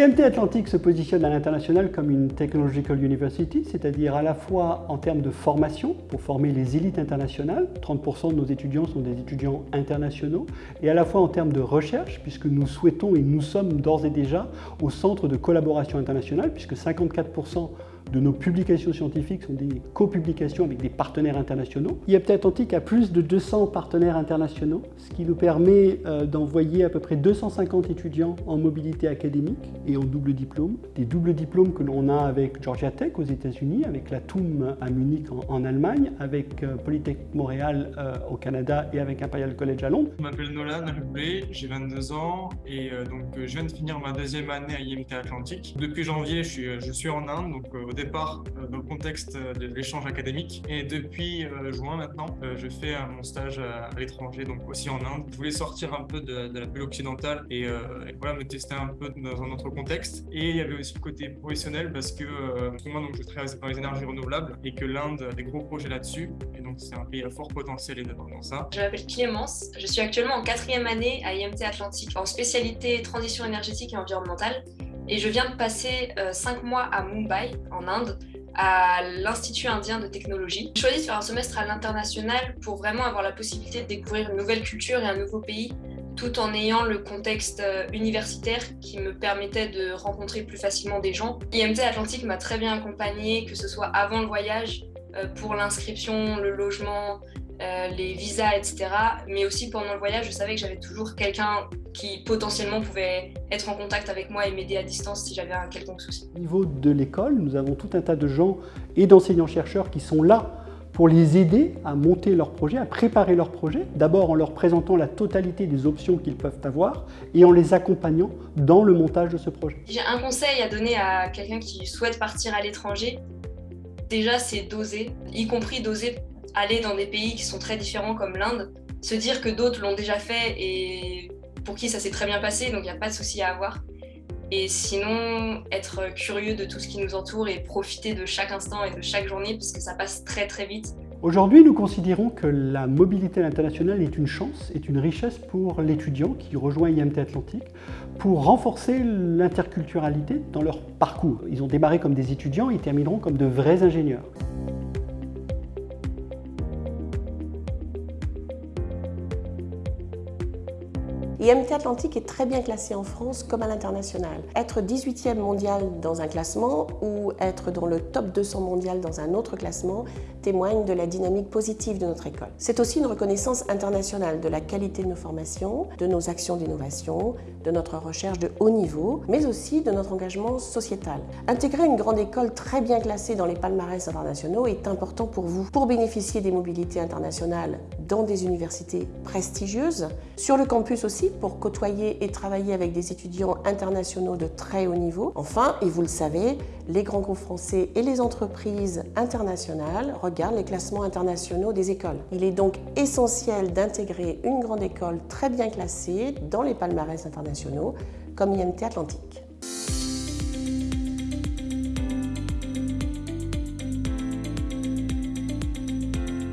IMT Atlantique se positionne à l'international comme une Technological University, c'est-à-dire à la fois en termes de formation, pour former les élites internationales, 30% de nos étudiants sont des étudiants internationaux, et à la fois en termes de recherche, puisque nous souhaitons et nous sommes d'ores et déjà au centre de collaboration internationale, puisque 54% de nos publications scientifiques sont des copublications avec des partenaires internationaux. IMT Atlantique a plus de 200 partenaires internationaux, ce qui nous permet euh, d'envoyer à peu près 250 étudiants en mobilité académique et en double diplôme. Des doubles diplômes que l'on a avec Georgia Tech aux États-Unis, avec la TUM à Munich en, Allemagne, avec euh, Polytechnique Montréal euh, au Canada et avec Imperial College à Londres. Je m'appelle Nolan Rubé, j'ai 22 ans et donc je viens de finir ma deuxième année à IMT Atlantique. Depuis janvier, je suis, en Inde, donc départ euh, dans le contexte de l'échange académique et depuis euh, juin maintenant, euh, je fais mon stage à l'étranger, donc aussi en Inde. Je voulais sortir un peu de, la bulle occidentale et, voilà, me tester un peu dans un autre contexte. Et il y avait aussi le côté professionnel parce que moi donc, je travaille dans les énergies renouvelables et que l'Inde a des gros projets là-dessus et donc c'est un pays à fort potentiel dans ça. Je m'appelle Clémence, je suis actuellement en quatrième année à IMT Atlantique en spécialité transition énergétique et environnementale et je viens de passer euh, cinq mois à Mumbai, en Inde, à l'Institut indien de technologie. J'ai choisi de faire un semestre à l'international pour vraiment avoir la possibilité de découvrir une nouvelle culture et un nouveau pays, tout en ayant le contexte euh, universitaire qui me permettait de rencontrer plus facilement des gens. IMT Atlantique m'a très bien accompagnée, que ce soit avant le voyage, euh, pour l'inscription, le logement, les visas, etc. Mais aussi pendant le voyage, je savais que j'avais toujours quelqu'un qui potentiellement pouvait être en contact avec moi et m'aider à distance si j'avais un quelconque souci. Au niveau de l'école, nous avons tout un tas de gens et d'enseignants-chercheurs qui sont là pour les aider à monter leur projet, à préparer leur projet, d'abord en leur présentant la totalité des options qu'ils peuvent avoir et en les accompagnant dans le montage de ce projet. J'ai un conseil à donner à quelqu'un qui souhaite partir à l'étranger. Déjà, c'est d'oser, y compris d'oser aller dans des pays qui sont très différents comme l'Inde, se dire que d'autres l'ont déjà fait et pour qui ça s'est très bien passé, donc il n'y a pas de souci à avoir. Et sinon, être curieux de tout ce qui nous entoure et profiter de chaque instant et de chaque journée, parce que ça passe très très vite. Aujourd'hui, nous considérons que la mobilité internationale est une chance, est une richesse pour l'étudiant qui rejoint IMT Atlantique pour renforcer l'interculturalité dans leur parcours. Ils ont démarré comme des étudiants et termineront comme de vrais ingénieurs. IMT Atlantique est très bien classé en France comme à l'international. Être 18e mondial dans un classement ou être dans le top 200 mondial dans un autre classement témoigne de la dynamique positive de notre école. C'est aussi une reconnaissance internationale de la qualité de nos formations, de nos actions d'innovation, de notre recherche de haut niveau, mais aussi de notre engagement sociétal. Intégrer une grande école très bien classée dans les palmarès internationaux est important pour vous. Pour bénéficier des mobilités internationales dans des universités prestigieuses, sur le campus aussi, pour côtoyer et travailler avec des étudiants internationaux de très haut niveau. Enfin, et vous le savez, les grands groupes français et les entreprises internationales regardent les classements internationaux des écoles. Il est donc essentiel d'intégrer une grande école très bien classée dans les palmarès internationaux comme IMT Atlantique.